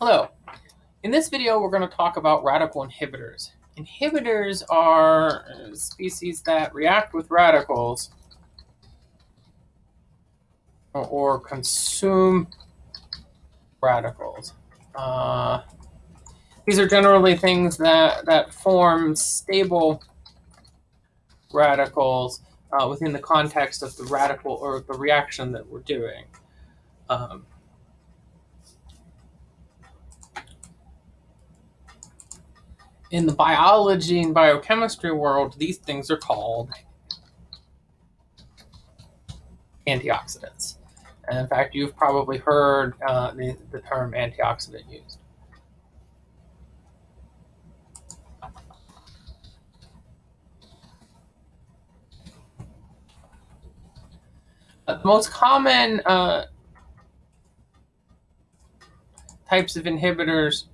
Hello. In this video, we're going to talk about radical inhibitors. Inhibitors are species that react with radicals or, consume radicals. Uh, these are generally things that, that form stable radicals uh, within the context of the radical or the reaction that we're doing. Um, in the biology and biochemistry world, these things are called antioxidants. And in fact, you've probably heard uh, the, the term antioxidant used. Uh, the most common uh, types of inhibitors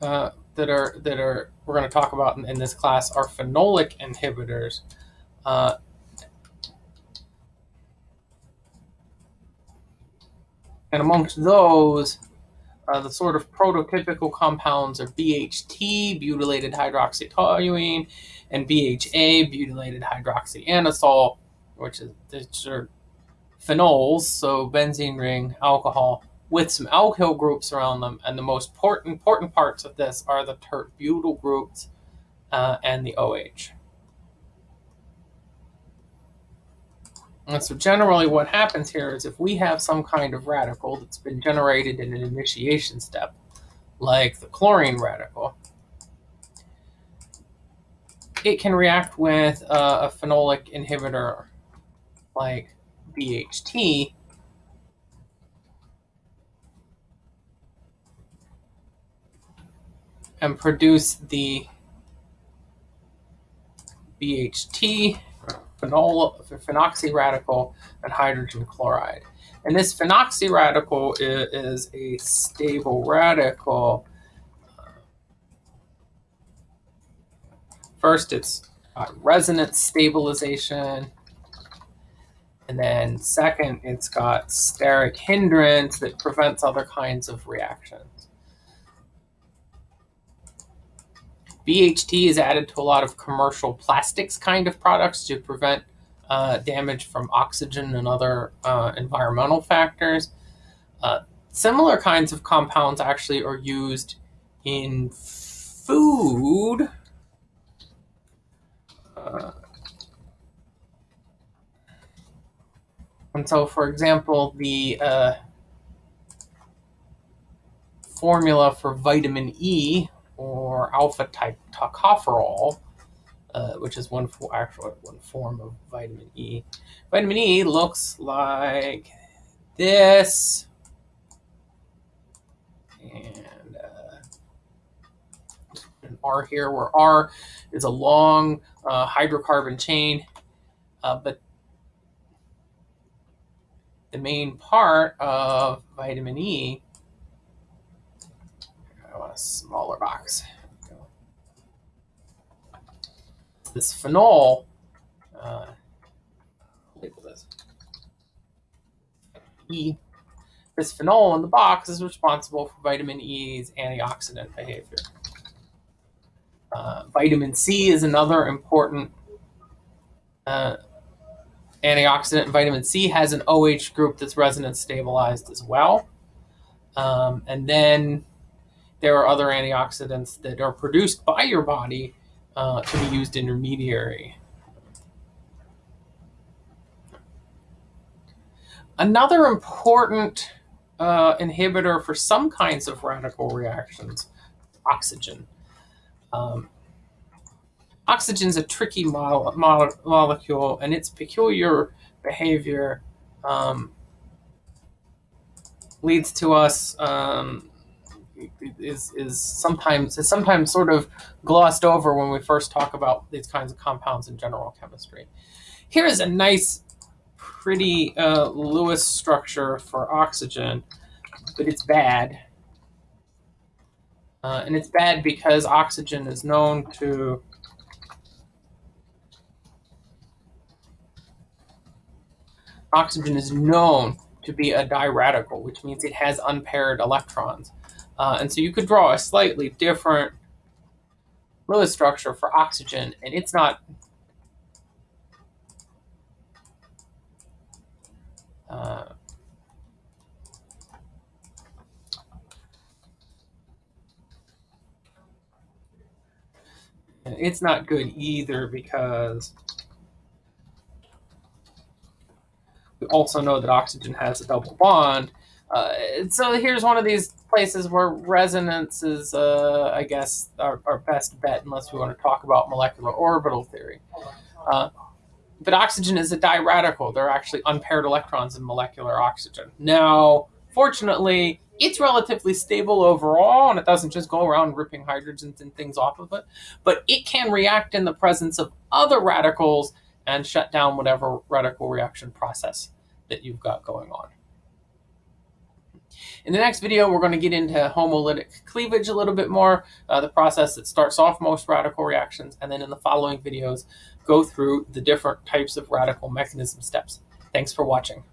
uh, that are that are we're going to talk about in, in this class are phenolic inhibitors. Uh, and amongst those, uh, the sort of prototypical compounds are BHT, butylated hydroxytoluene, and BHA, butylated hydroxyanisole, which is which are phenols, so benzene ring, alcohol, with some alkyl groups around them. And the most important, important parts of this are the tert butyl groups uh, and the OH. And so generally what happens here is if we have some kind of radical that's been generated in an initiation step, like the chlorine radical, it can react with uh, a phenolic inhibitor like BHT and produce the BHT, phenol, phenoxy radical, and hydrogen chloride. And this phenoxy radical is, is a stable radical. First, it's resonance stabilization. And then second, it's got steric hindrance that prevents other kinds of reactions. BHT is added to a lot of commercial plastics kind of products to prevent uh, damage from oxygen and other uh, environmental factors. Uh, similar kinds of compounds actually are used in food. Uh, and so, for example, the uh, formula for vitamin E alpha type tocopherol, uh, which is one for actual one form of vitamin E. Vitamin E looks like this, and uh, an R here, where R is a long uh, hydrocarbon chain, uh, but the main part of vitamin E, I want a smaller box. This phenol, uh, label this. E. This phenol in the box is responsible for vitamin E's antioxidant behavior. Uh, vitamin C is another important uh, antioxidant. Vitamin C has an OH group that's resonance stabilized as well. Um, and then there are other antioxidants that are produced by your body uh, to be used intermediary. Another important uh, inhibitor for some kinds of radical reactions, oxygen. Um, oxygen is a tricky mo mo molecule, and its peculiar behavior um, leads to us um, is is sometimes is sometimes sort of glossed over when we first talk about these kinds of compounds in general chemistry. Here is a nice, pretty uh, Lewis structure for oxygen, but it's bad. Uh, and it's bad because oxygen is known to oxygen is known to be a diradical, which means it has unpaired electrons. Uh, and so you could draw a slightly different Lewis structure for oxygen, and it's not uh, it's not good either because we also know that oxygen has a double bond. Uh, so here's one of these places where resonance is, uh, I guess, our, our, best bet, unless we want to talk about molecular orbital theory. Uh, but oxygen is a diradical. There are actually unpaired electrons in molecular oxygen. Now, fortunately, it's relatively stable overall, and it doesn't just go around ripping hydrogens and things off of it, but it can react in the presence of other radicals and shut down whatever radical reaction process that you've got going on. In the next video, we're going to get into homolytic cleavage a little bit more, uh, the process that starts off most radical reactions, and then in the following videos, go through the different types of radical mechanism steps. Thanks for watching.